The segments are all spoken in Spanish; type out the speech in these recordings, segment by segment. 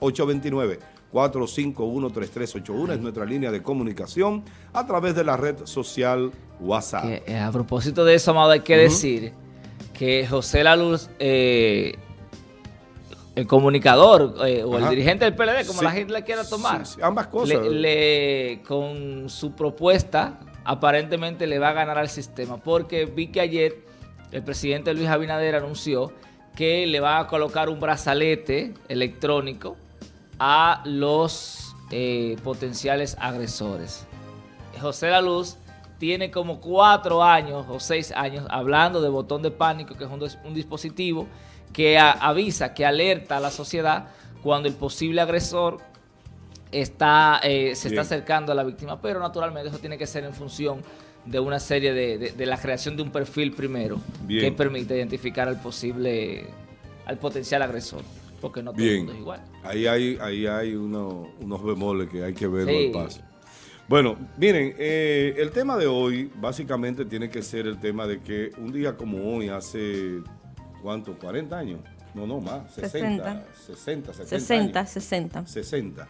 829-451-3381 es nuestra línea de comunicación a través de la red social WhatsApp. Eh, a propósito de eso, Amado, hay que decir que José La Luz, eh, el comunicador eh, o el dirigente del PLD, como la gente le quiera tomar, ambas cosas. Le, con su propuesta aparentemente le va a ganar al sistema, porque vi que ayer el presidente Luis Abinader anunció que le va a colocar un brazalete electrónico a los eh, potenciales agresores. José La Luz tiene como cuatro años o seis años hablando de botón de pánico, que es un, dispositivo que avisa, que alerta a la sociedad cuando el posible agresor está, eh, se está acercando a la víctima. Pero naturalmente eso tiene que ser en función de una serie de, la creación de un perfil primero que permite identificar al posible, al potencial agresor porque no todo el mundo es igual. Ahí hay, ahí hay unos bemoles que hay que ver al paso. Bueno, miren, eh, el tema de hoy básicamente tiene que ser el tema de que un día como hoy, hace, ¿cuánto? ¿40 años? No, no, más, 60, 60, 60, 60, 60. 60.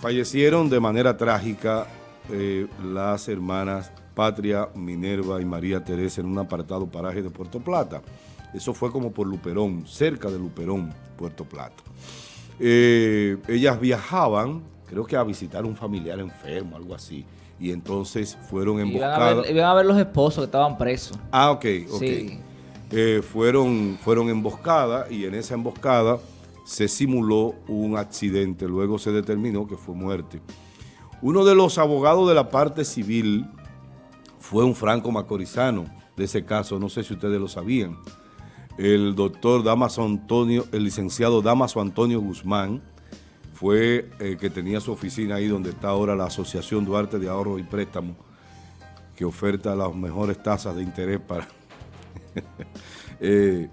Fallecieron de manera trágica eh, las hermanas Patria, Minerva y María Teresa en un apartado paraje de Puerto Plata. Eso fue como por Luperón, cerca de Luperón, Puerto Plata. Eh, ellas viajaban, creo que a visitar un familiar enfermo, algo así. Y entonces fueron emboscadas. Iban a ver, los esposos que estaban presos. Ah, ok, ok. Eh, fueron, fueron emboscadas y en esa emboscada se simuló un accidente. Luego se determinó que fue muerte. Uno de los abogados de la parte civil fue un franco macorizano de ese caso, no sé si ustedes lo sabían. El doctor Damaso Antonio, el licenciado Damaso Antonio Guzmán, fue el eh, que tenía su oficina ahí donde está ahora la Asociación Duarte de Ahorro y Préstamo, que oferta las mejores tasas de interés para... eh,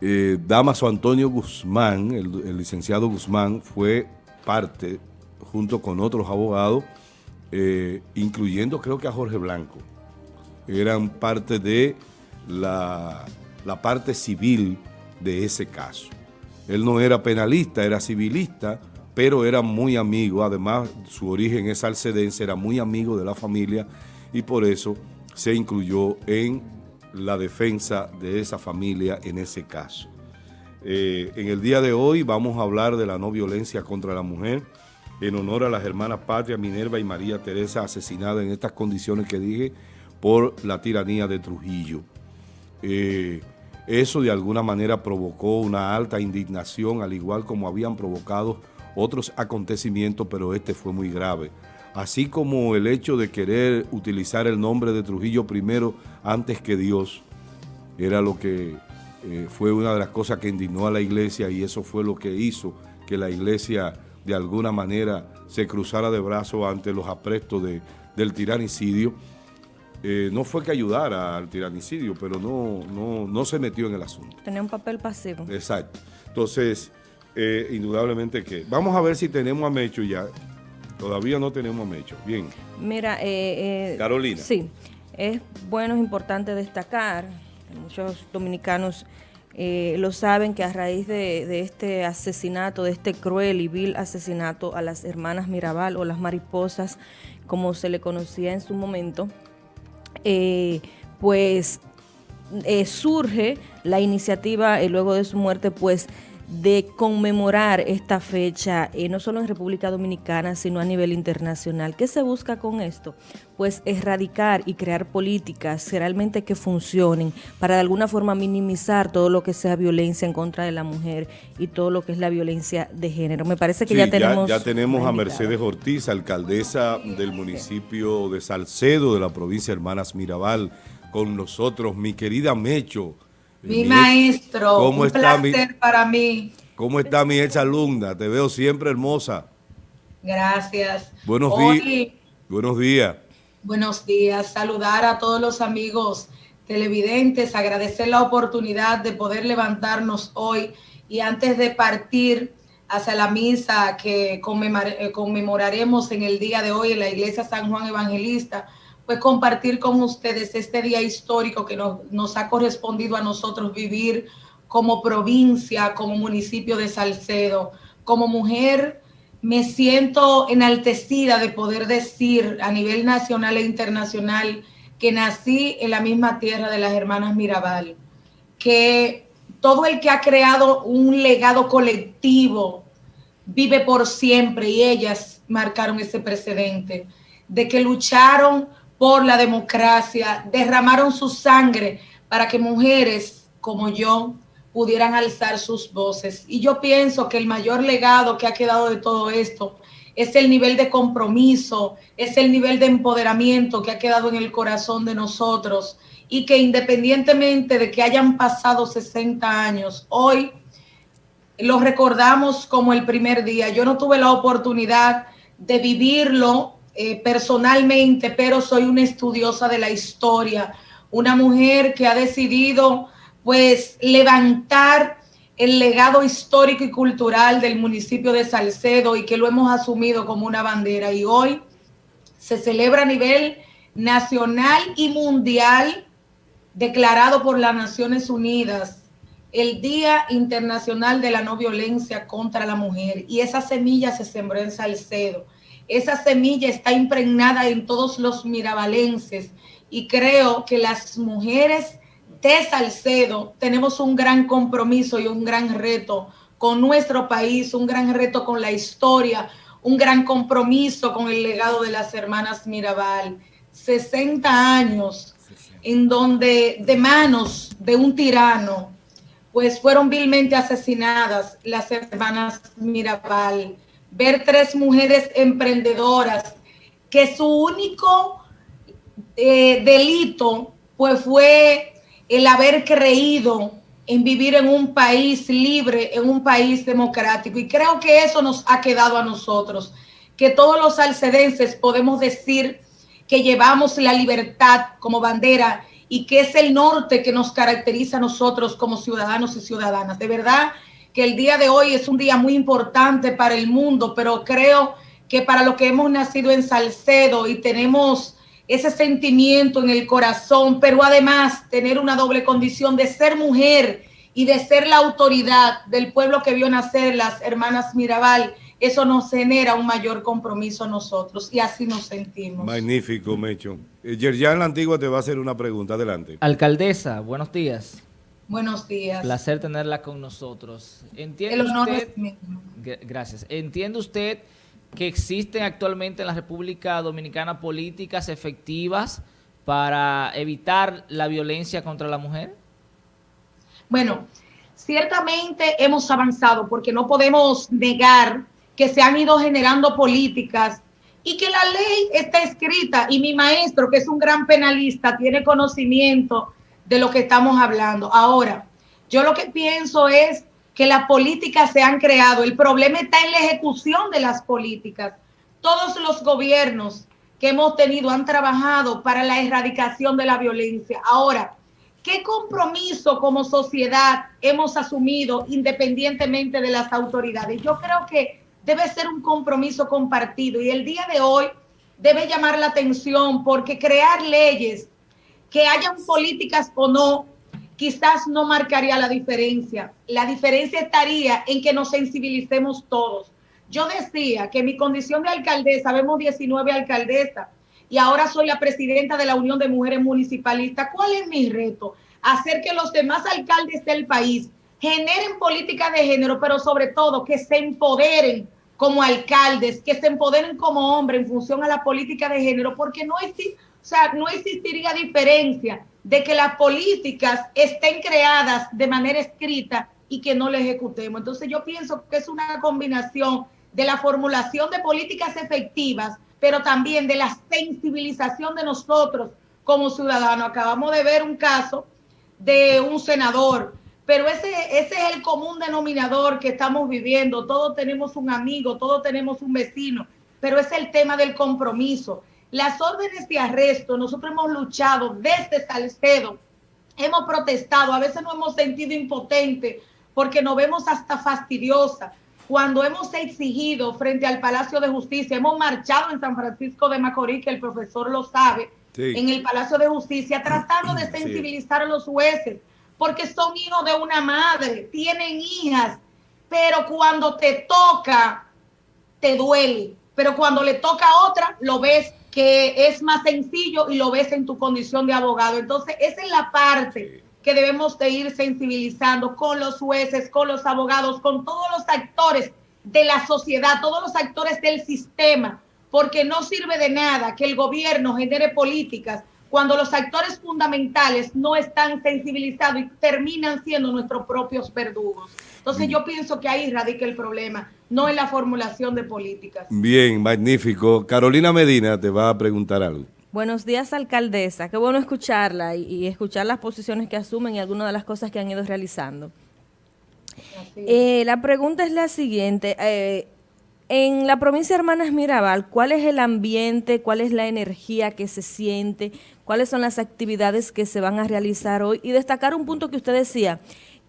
eh, Damaso Antonio Guzmán, el, licenciado Guzmán, fue parte, junto con otros abogados, eh, incluyendo creo que a Jorge Blanco, eran parte de la la parte civil de ese caso. Él no era penalista, era civilista, pero era muy amigo, además su origen es alcedense, era muy amigo de la familia y por eso se incluyó en la defensa de esa familia en ese caso. Eh, en el día de hoy vamos a hablar de la no violencia contra la mujer en honor a las hermanas Patria, Minerva y María Teresa asesinadas en estas condiciones que dije por la tiranía de Trujillo. Eh, eso de alguna manera provocó una alta indignación, al igual como habían provocado otros acontecimientos, pero este fue muy grave. Así como el hecho de querer utilizar el nombre de Trujillo primero antes que Dios, era lo que eh, fue una de las cosas que indignó a la iglesia y eso fue lo que hizo que la iglesia de alguna manera se cruzara de brazos ante los aprestos de, del tiranicidio eh, no fue que ayudara al tiranicidio, pero no, no, no se metió en el asunto. Tenía un papel pasivo. Exacto. Entonces, eh, indudablemente que... Vamos a ver si tenemos a Mecho ya. Todavía no tenemos a Mecho. Bien. Mira, eh, Carolina. Sí, es bueno, es importante destacar, muchos dominicanos lo saben, que a raíz de, este asesinato, de este cruel y vil asesinato a las hermanas Mirabal o las mariposas, como se le conocía en su momento, eh, pues eh, surge la iniciativa eh, luego de su muerte, pues de conmemorar esta fecha, no solo en República Dominicana, sino a nivel internacional. ¿Qué se busca con esto? Pues erradicar y crear políticas realmente que funcionen para de alguna forma minimizar todo lo que sea violencia en contra de la mujer y todo lo que es la violencia de género. Me parece que ya tenemos... Ya, tenemos a Mercedes Ortiz, alcaldesa del municipio de Salcedo, de la provincia de Hermanas Mirabal, con nosotros. Mi querida Mecho, mi, maestro, ¿cómo un está placer para mí. ¿Cómo está mi ex alumna? Te veo siempre hermosa. Gracias. Buenos días. Buenos días. Buenos días. Saludar a todos los amigos televidentes, agradecer la oportunidad de poder levantarnos hoy y antes de partir hacia la misa que conmemoraremos en el día de hoy en la iglesia San Juan Evangelista, pues compartir con ustedes este día histórico que nos, ha correspondido a nosotros vivir como provincia, como municipio de Salcedo, como mujer me siento enaltecida de poder decir a nivel nacional e internacional que nací en la misma tierra de las hermanas Mirabal, que todo el que ha creado un legado colectivo vive por siempre y ellas marcaron ese precedente de que lucharon por la democracia, derramaron su sangre para que mujeres como yo pudieran alzar sus voces. Y yo pienso que el mayor legado que ha quedado de todo esto es el nivel de compromiso, es el nivel de empoderamiento que ha quedado en el corazón de nosotros y que independientemente de que hayan pasado 60 años, hoy lo recordamos como el primer día. Yo no tuve la oportunidad de vivirlo eh, personalmente, pero soy una estudiosa de la historia, una mujer que ha decidido pues levantar el legado histórico y cultural del municipio de Salcedo y que lo hemos asumido como una bandera. Y hoy se celebra a nivel nacional y mundial, declarado por las Naciones Unidas, el Día Internacional de la No Violencia contra la Mujer. Y esa semilla se sembró en Salcedo. Esa semilla está impregnada en todos los mirabalenses. Y creo que las mujeres de Salcedo tenemos un gran compromiso y un gran reto con nuestro país, un gran reto con la historia, un gran compromiso con el legado de las hermanas Mirabal. 60 años en donde de manos de un tirano, pues fueron vilmente asesinadas las hermanas Mirabal. Ver tres mujeres emprendedoras que su único eh, delito pues fue el haber creído en vivir en un país libre, en un país democrático. Y creo que eso nos ha quedado a nosotros, que todos los salcedenses podemos decir que llevamos la libertad como bandera y que es el norte que nos caracteriza a nosotros como ciudadanos y ciudadanas. De verdad que el día de hoy es un día muy importante para el mundo, pero creo que para lo que hemos nacido en Salcedo y tenemos ese sentimiento en el corazón, pero además tener una doble condición de ser mujer y de ser la autoridad del pueblo que vio nacer las hermanas Mirabal, eso nos genera un mayor compromiso a nosotros y así nos sentimos. Magnífico, Mecho. Eh, Yerjan La Antigua te va a hacer una pregunta. Adelante. Alcaldesa, buenos días. Buenos días. Placer tenerla con nosotros. ¿Entiende El honor es mío. Gracias. ¿Entiende usted que existen actualmente en la República Dominicana políticas efectivas para evitar la violencia contra la mujer? Bueno, ciertamente hemos avanzado porque no podemos negar que se han ido generando políticas y que la ley está escrita y mi maestro, que es un gran penalista, tiene conocimiento de lo que estamos hablando. Ahora, yo lo que pienso es que las políticas se han creado. El problema está en la ejecución de las políticas. Todos los gobiernos que hemos tenido han trabajado para la erradicación de la violencia. Ahora, ¿qué compromiso como sociedad hemos asumido independientemente de las autoridades? Yo creo que debe ser un compromiso compartido y el día de hoy debe llamar la atención porque crear leyes que hayan políticas o no quizás no marcaría la diferencia. La diferencia estaría en que nos sensibilicemos todos. Yo decía que mi condición de alcaldesa, vemos 19 alcaldesas, y ahora soy la presidenta de la Unión de Mujeres Municipalistas. ¿Cuál es mi reto? Hacer que los demás alcaldes del país generen políticas de género, pero sobre todo que se empoderen como alcaldes, que se empoderen como hombres en función a la política de género, porque no, o sea, no existiría diferencia de que las políticas estén creadas de manera escrita y que no la ejecutemos. Entonces yo pienso que es una combinación de la formulación de políticas efectivas, pero también de la sensibilización de nosotros como ciudadanos. Acabamos de ver un caso de un senador, pero ese, ese es el común denominador que estamos viviendo. Todos tenemos un amigo, todos tenemos un vecino, pero es el tema del compromiso. Las órdenes de arresto, nosotros hemos luchado desde Salcedo, hemos protestado, a veces nos hemos sentido impotentes porque nos vemos hasta fastidiosa. Cuando hemos exigido frente al Palacio de Justicia, hemos marchado en San Francisco de Macorís, que el profesor lo sabe, en el Palacio de Justicia, tratando de sensibilizar a los jueces, porque son hijos de una madre, tienen hijas pero cuando te toca, te duele. Pero cuando le toca a otra, lo ves que es más sencillo y lo ves en tu condición de abogado. Entonces, esa es la parte que debemos de ir sensibilizando con los jueces, con los abogados, con todos los actores de la sociedad, todos los actores del sistema, porque no sirve de nada que el gobierno genere políticas cuando los actores fundamentales no están sensibilizados y terminan siendo nuestros propios verdugos. Entonces yo pienso que ahí radica el problema, no en la formulación de políticas. Bien, magnífico. Carolina Medina te va a preguntar algo. Buenos días, alcaldesa. Qué bueno escucharla y, escuchar las posiciones que asumen y algunas de las cosas que han ido realizando. Eh, la pregunta es la siguiente. Eh, en la provincia de Hermanas Mirabal, ¿cuál es el ambiente, cuál es la energía que se siente, cuáles son las actividades que se van a realizar hoy? Y destacar un punto que usted decía,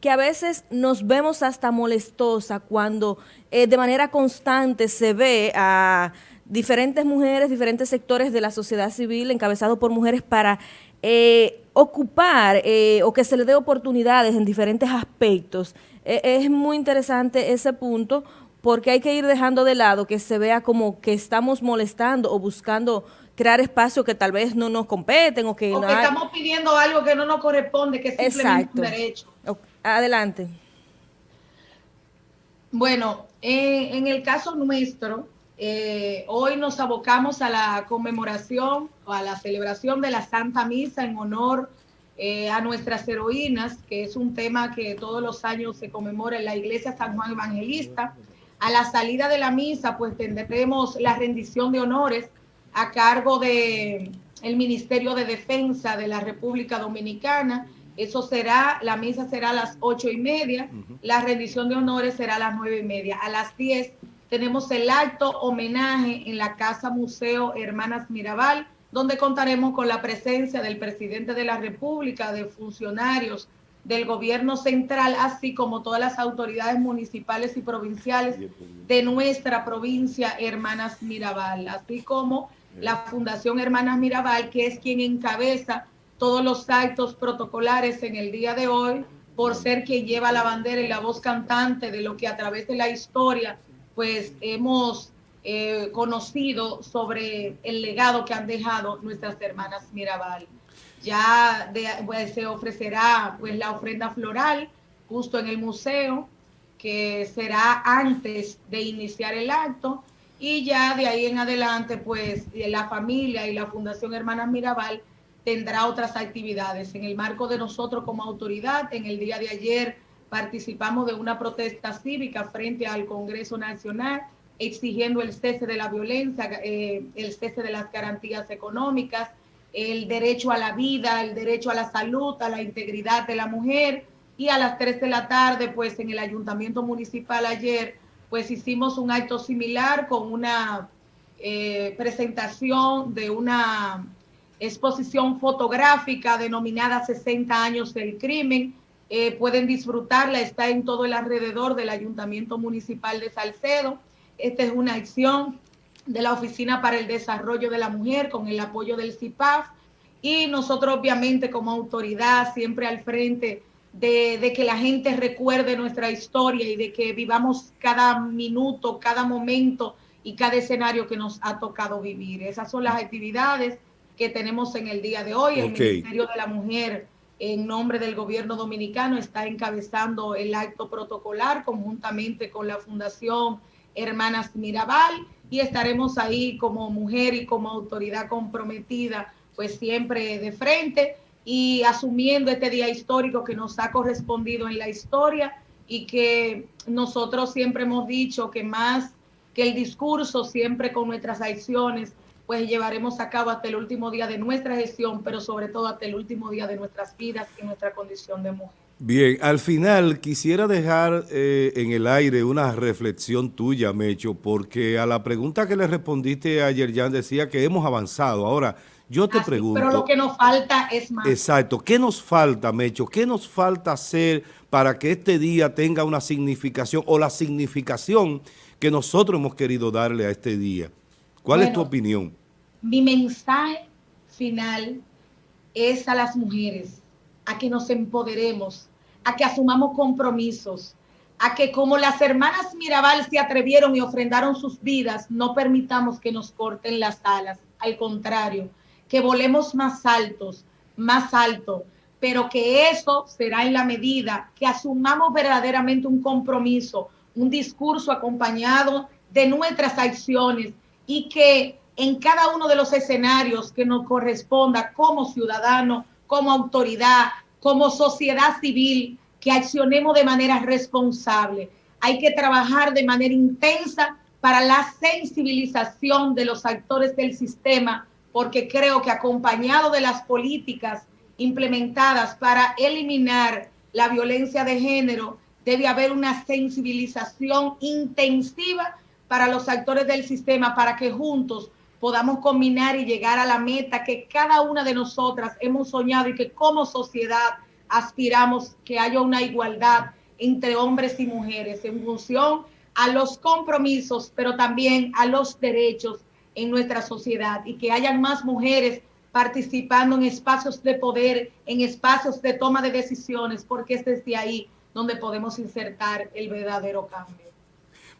que a veces nos vemos hasta molestosa cuando eh, de manera constante se ve a diferentes mujeres, diferentes sectores de la sociedad civil encabezados por mujeres para eh, ocupar eh, o que se le dé oportunidades en diferentes aspectos. es muy interesante ese punto porque hay que ir dejando de lado que se vea como que estamos molestando o buscando crear espacios que tal vez no nos competen o que, o que estamos pidiendo algo que no nos corresponde, que es simplemente un derecho. Adelante. Bueno, en el caso nuestro, eh, hoy nos abocamos a la conmemoración o a la celebración de la Santa Misa en honor eh, a nuestras heroínas, que es un tema que todos los años se conmemora en la Iglesia San Juan Evangelista. A la salida de la misa, pues tendremos la rendición de honores a cargo de el Ministerio de Defensa de la República Dominicana. Eso será, la misa será a las ocho y media, la rendición de honores será a las nueve y media. A las diez tenemos el acto homenaje en la Casa Museo Hermanas Mirabal, donde contaremos con la presencia del presidente de la República, de funcionarios, del gobierno central, así como todas las autoridades municipales y provinciales de nuestra provincia Hermanas Mirabal, así como la Fundación Hermanas Mirabal, que es quien encabeza todos los actos protocolares en el día de hoy, por ser quien lleva la bandera y la voz cantante de lo que a través de la historia, pues hemos eh, conocido sobre el legado que han dejado nuestras hermanas Mirabal. Ya pues, se ofrecerá pues la ofrenda floral justo en el museo, que será antes de iniciar el acto, y ya de ahí en adelante, pues la familia y la Fundación Hermanas Mirabal tendrá otras actividades. En el marco de nosotros como autoridad, en el día de ayer participamos de una protesta cívica frente al Congreso Nacional exigiendo el cese de la violencia, eh, el cese de las garantías económicas, el derecho a la vida, el derecho a la salud, a la integridad de la mujer. Y a las 3 de la tarde, pues en el ayuntamiento municipal ayer, pues hicimos un acto similar con una eh, presentación de una exposición fotográfica denominada 60 años del crimen. Eh, pueden disfrutarla, está en todo el alrededor del ayuntamiento municipal de Salcedo. Esta es una acción de la Oficina para el Desarrollo de la Mujer con el apoyo del CIPAF y nosotros obviamente como autoridad siempre al frente de, que la gente recuerde nuestra historia y de que vivamos cada minuto, cada momento y cada escenario que nos ha tocado vivir. Esas son las actividades que tenemos en el día de hoy. El Ministerio de la Mujer, en nombre del gobierno dominicano, está encabezando el acto protocolar conjuntamente con la Fundación Hermanas Mirabal y estaremos ahí como mujer y como autoridad comprometida, pues siempre de frente y asumiendo este día histórico que nos ha correspondido en la historia y que nosotros siempre hemos dicho que más que el discurso, siempre con nuestras acciones, pues llevaremos a cabo hasta el último día de nuestra gestión, pero sobre todo hasta el último día de nuestras vidas y nuestra condición de mujer. Bien, al final quisiera dejar eh, en el aire una reflexión tuya, Mecho, porque a la pregunta que le respondiste ayer, Jan, decía que hemos avanzado. Ahora, yo te pregunto... Pero lo que nos falta es más. Exacto. ¿Qué nos falta, Mecho? ¿Qué nos falta hacer para que este día tenga una significación o la significación que nosotros hemos querido darle a este día? ¿Cuál es tu opinión? Mi mensaje final es a las mujeres, a que nos empoderemos, a que asumamos compromisos, a que como las hermanas Mirabal se atrevieron y ofrendaron sus vidas, no permitamos que nos corten las alas. Al contrario, que volemos más altos, más alto, pero que eso será en la medida que asumamos verdaderamente un compromiso, un discurso acompañado de nuestras acciones y que en cada uno de los escenarios que nos corresponda como ciudadano, como autoridad, como sociedad civil, que accionemos de manera responsable. Hay que trabajar de manera intensa para la sensibilización de los actores del sistema, porque creo que acompañado de las políticas implementadas para eliminar la violencia de género, debe haber una sensibilización intensiva para los actores del sistema, para que juntos podamos combinar y llegar a la meta que cada una de nosotras hemos soñado y que como sociedad aspiramos que haya una igualdad entre hombres y mujeres en función a los compromisos, pero también a los derechos en nuestra sociedad y que hayan más mujeres participando en espacios de poder, en espacios de toma de decisiones, porque es desde ahí donde podemos insertar el verdadero cambio.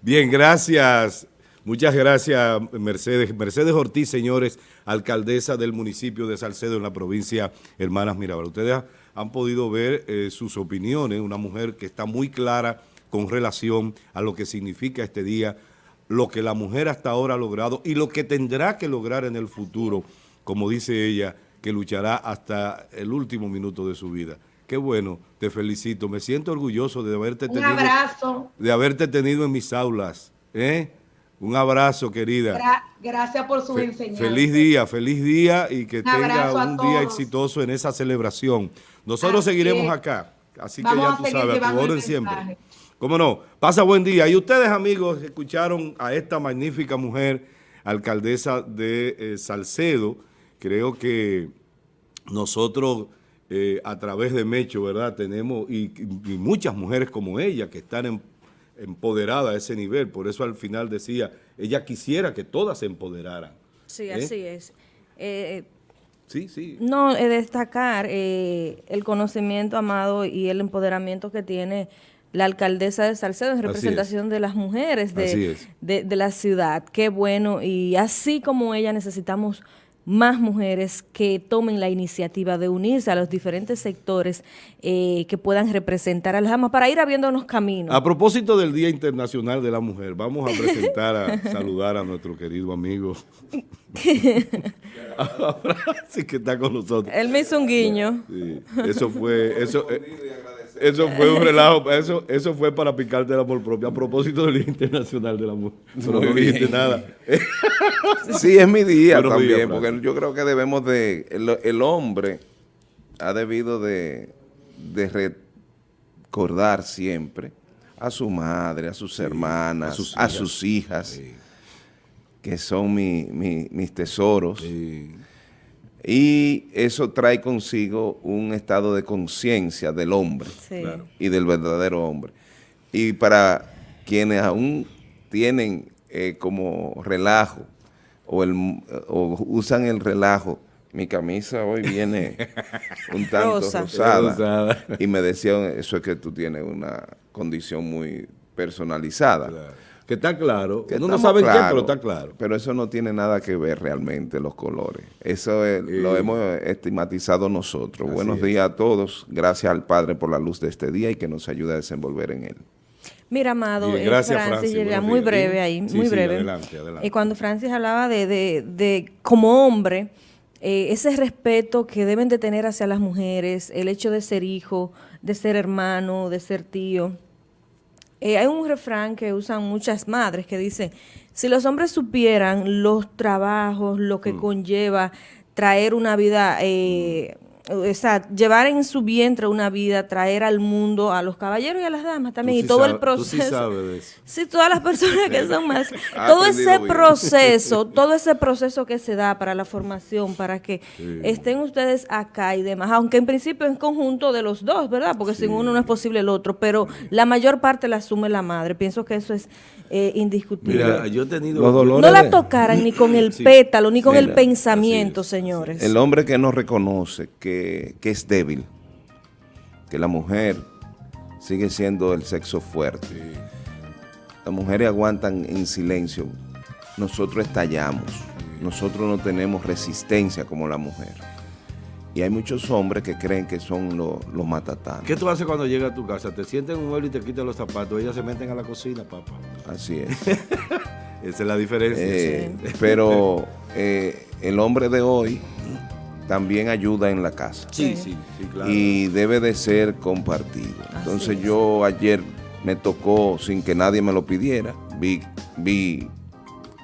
Bien, gracias. Muchas gracias, Mercedes. Mercedes Ortiz, señores, alcaldesa del municipio de Salcedo en la provincia Hermanas Mirabal. Ustedes han podido ver eh, sus opiniones, una mujer que está muy clara con relación a lo que significa este día, lo que la mujer hasta ahora ha logrado y lo que tendrá que lograr en el futuro, como dice ella, que luchará hasta el último minuto de su vida. Qué bueno, te felicito. Me siento orgulloso de haberte Un abrazo. De haberte tenido en mis aulas. ¿eh? Un abrazo, querida. gracias por su enseñanza. Feliz día, feliz día y que tenga un día exitoso en esa celebración. Nosotros seguiremos acá, así que ya tú sabes, a tu orden siempre. ¿Cómo no? Pasa buen día. Y ustedes, amigos, escucharon a esta magnífica mujer, alcaldesa de eh, Salcedo. Creo que nosotros, eh, a través de Mecho, ¿verdad? Tenemos, y, muchas mujeres como ella, que están empoderadas a ese nivel. Por eso al final decía, ella quisiera que todas se empoderaran. Sí, ¿eh? así es. Sí, sí. No, es destacar eh, el conocimiento, Amado, y el empoderamiento que tiene la alcaldesa de Salcedo en representación de las mujeres de, de, la ciudad. Qué bueno. Y así como ella necesitamos más mujeres que tomen la iniciativa de unirse a los diferentes sectores eh, que puedan representar a las damas para ir abriéndonos caminos. A propósito del Día Internacional de la Mujer, vamos a presentar, a saludar a nuestro querido amigo sí que está con nosotros. Él me hizo un guiño. eso fue, eso, eh, eso fue un relajo, eso, eso fue para picarte el amor propio, a propósito del Día Internacional del Amor. No, no dijiste nada. sí, es mi día también, porque yo creo que debemos de, el, hombre ha debido de, de recordar siempre a su madre, a sus hermanas, a sus hijas, que son mis tesoros. Y eso trae consigo un estado de conciencia del hombre y del verdadero hombre. Y para quienes aún tienen eh, como relajo o, el, o usan el relajo, mi camisa hoy viene un tanto rosada. Y me decían, eso es que tú tienes una condición muy personalizada. Que está claro. Que no sabe qué, pero está claro. Pero eso no tiene nada que ver realmente los colores. Eso lo hemos estigmatizado nosotros. Buenos días a todos. Gracias al Padre por la luz de este día y que nos ayude a desenvolver en él. Mira, Amado, eh, Francis, muy breve ahí, muy breve. adelante, adelante. Y cuando Francis hablaba de, de, de como hombre, eh, ese respeto que deben de tener hacia las mujeres, el hecho de ser hijo, de ser hermano, de ser tío, eh, hay un refrán que usan muchas madres que dice, si los hombres supieran los trabajos, lo que mm. conlleva traer una vida eh, o sea, llevar en su vientre una vida, traer al mundo a los caballeros y a las damas también, y todo el proceso. sí, sabes de eso. sí, todas las personas que son más. todo ese proceso, todo ese proceso que se da para la formación, para que estén ustedes acá y demás, aunque en principio es conjunto de los dos, ¿verdad? Porque sin uno no es posible el otro, pero la mayor parte la asume la madre. Pienso que eso es eh, indiscutible. Mira, yo he tenido... no la tocaran ni con el pétalo, ni con el pensamiento, señores. El hombre que no reconoce que, que es débil, que la mujer sigue siendo el sexo fuerte. Las mujeres aguantan en silencio, nosotros estallamos, nosotros no tenemos resistencia como la mujer. Y hay muchos hombres que creen que son los, los matatanos. ¿Qué tú haces cuando llegas a tu casa? Te sientes en un mueble y te quitan los zapatos. Ellas se meten a la cocina, papá. Así es. Esa es la diferencia. Eh, pero eh, el hombre de hoy también ayuda en la casa. Sí, sí, sí, claro. Y debe de ser compartido. Entonces yo ayer me tocó, sin que nadie me lo pidiera, vi, vi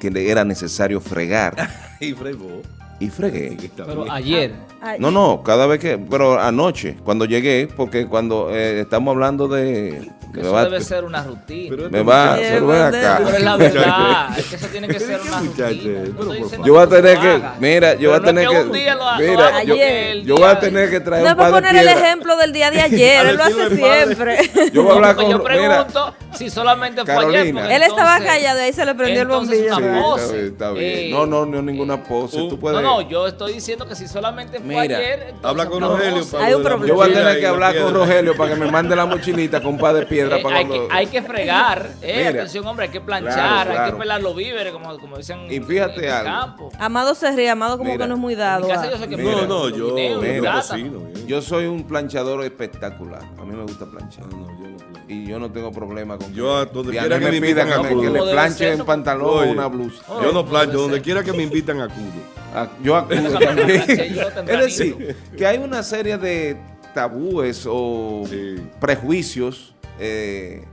que era necesario fregar. y fregó. Y fregué. Pero ayer. No, no, cada vez que, pero anoche, cuando llegué, porque cuando eh, estamos hablando de eso debe ser una rutina. me va, pero ven acá. Pero es la verdad, es que eso tiene que ser una rutina. yo voy a tener que, mira, yo voy a tener que, mira, yo, voy a tener que traer un par de poner el ejemplo del día de ayer, él lo hace siempre. Yo voy a hablar con, Yo pregunto si solamente fue ayer. Él estaba callado y ahí se le prendió el bombillo. Está bien, No, no, no ninguna pose. No, no, yo estoy diciendo que si solamente fue ayer. Habla con Rogelio. Hay un problema. Yo voy a tener que hablar con Rogelio para que me mande la mochilita con un par de piedras para cuando hay que fregar, eh, atención hombre, hay que planchar, hay que pelar los víveres, como, como dicen y fíjate en algo. campo. Amado se ríe, Amado como que no es muy dado. no, no, yo, yo soy un planchador espectacular, a mí me gusta planchar. y yo no tengo problema con yo que, donde quiera que me invitan a que, le planche en pantalón o una blusa. yo no plancho, donde quiera que me invitan acudo. yo acudo también. es decir, que hay una serie de tabúes o prejuicios eh,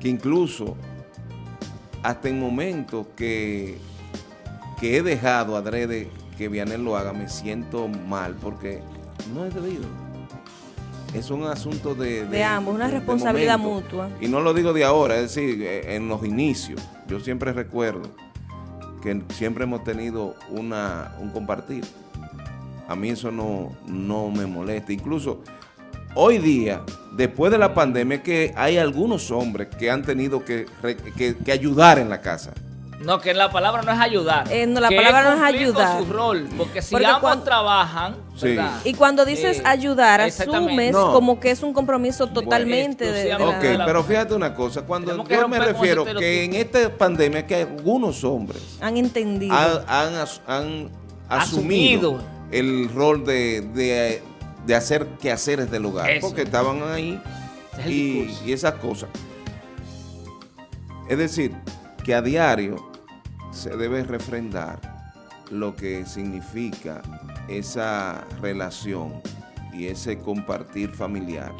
que incluso hasta en momentos que, que he dejado adrede que Vianel lo haga, me siento mal porque no es debido. Es un asunto de... De, ambos, una responsabilidad mutua. Y no lo digo de ahora, es decir, eh, en los inicios. Yo siempre recuerdo que siempre hemos tenido una, un compartir. A mí eso no, no me molesta. Incluso hoy día, después de la pandemia, que hay algunos hombres que han tenido que, ayudar en la casa. No, que la palabra no es ayudar. Eh, no, la palabra no es ayudar. su rol, porque si ambos trabajan, Y cuando dices eh, ayudar, asumes como que es un compromiso totalmente de, Ok, pero fíjate una cosa, cuando yo me refiero que en esta pandemia que algunos hombres han entendido, han, asumido, el rol de de hacer quehaceres del hogar, porque estaban ahí y, esas cosas. Es decir, que a diario se debe refrendar lo que significa esa relación y ese compartir familiar.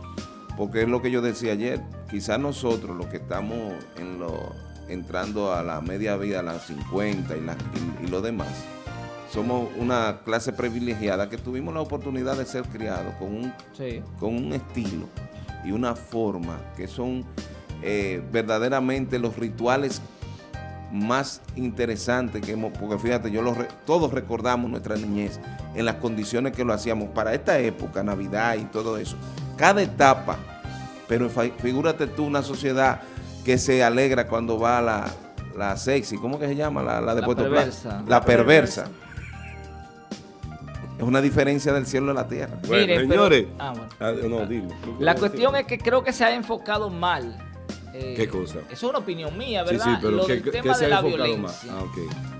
Porque es lo que yo decía ayer, quizás nosotros los que estamos en lo, entrando a la media vida, a las 50 y, y lo demás, somos una clase privilegiada que tuvimos la oportunidad de ser criados con un, con un estilo y una forma que son eh, verdaderamente los rituales más interesantes que hemos, porque fíjate, yo todos recordamos nuestra niñez en las condiciones que lo hacíamos para esta época, Navidad y todo eso. Cada etapa, pero figúrate tú una sociedad que se alegra cuando va la, la sexy, ¿cómo que se llama? La, la de Puerto perversa. La perversa. Es una diferencia del cielo a la tierra. Bueno, señores. Ah, ah, no, dime, la cuestión es que creo que se ha enfocado mal. Eh, ¿Qué cosa? Eso es una opinión mía, ¿verdad? Sí, sí, pero lo del tema de la violencia. Ah,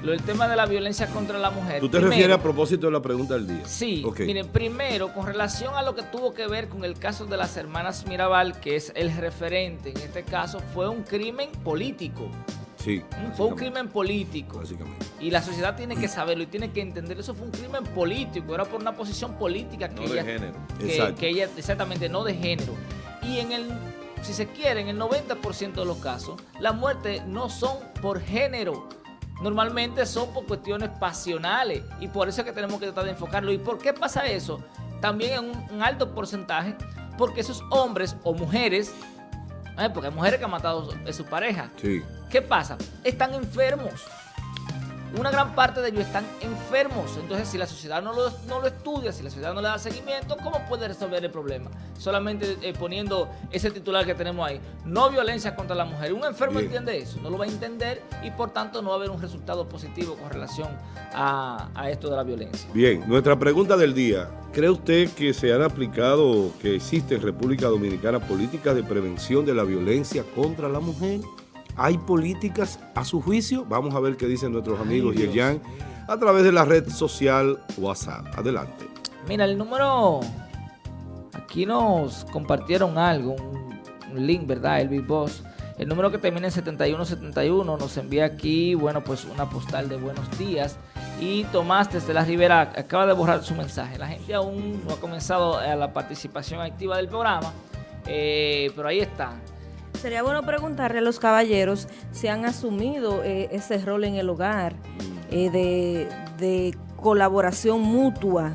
Lo del tema de la violencia contra la mujer. ¿Tú te refieres a propósito de la pregunta del día? Sí. Miren, primero, con relación a lo que tuvo que ver con el caso de las hermanas Mirabal, que es el referente en este caso, fue un crimen político. Sí. Fue un crimen político. Básicamente. Y la sociedad tiene que saberlo y tiene que entender. Eso fue un crimen político. Era por una posición política que no de género. Que, ella, exactamente, no de género. Y en el, si se quiere, en el 90% de los casos, las muertes no son por género. Normalmente son por cuestiones pasionales. Y por eso es que tenemos que tratar de enfocarlo. ¿Y por qué pasa eso? También en un alto porcentaje. Porque esos hombres o mujeres porque hay mujeres que han matado a su pareja. Sí. ¿Qué pasa? Están enfermos. Una gran parte de ellos están enfermos. Entonces, si la sociedad no lo, no lo estudia, si la sociedad no le da seguimiento, ¿cómo puede resolver el problema? Solamente eh, poniendo ese titular que tenemos ahí. No violencia contra la mujer. Un enfermo entiende eso, no lo va a entender y por tanto no va a haber un resultado positivo con relación a, a esto de la violencia. Bien, nuestra pregunta del día. ¿Cree usted que se han aplicado, que existe en República Dominicana políticas de prevención de la violencia contra la mujer? ¿Hay políticas a su juicio? Vamos a ver qué dicen nuestros amigos Yerjan a través de la red social WhatsApp. Adelante. Mira, el número... Aquí nos compartieron algo, un, link, ¿verdad? El Big Boss. El número que termina en 7171 nos envía aquí, bueno, pues una postal de buenos días. Y Tomás desde la Ribera acaba de borrar su mensaje. La gente aún no ha comenzado a la participación activa del programa, eh, pero ahí está. Sería bueno preguntarle a los caballeros si han asumido eh, ese rol en el hogar eh, de, colaboración mutua,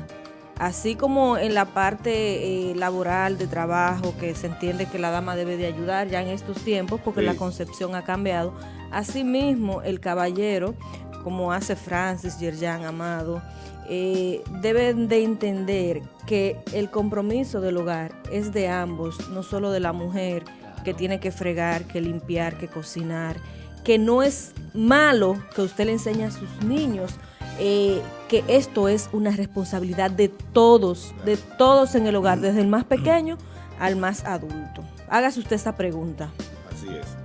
así como en la parte eh, laboral de trabajo, que se entiende que la dama debe de ayudar ya en estos tiempos porque la concepción ha cambiado. Asimismo, el caballero, como hace Francis, Yerjan, Amado, deben de entender que el compromiso del hogar es de ambos, no solo de la mujer, que tiene que fregar, que limpiar, que cocinar, que no es malo que usted le enseñe a sus niños eh, que esto es una responsabilidad de todos, de todos en el hogar, desde el más pequeño al más adulto. Hágase usted esa pregunta. Así es.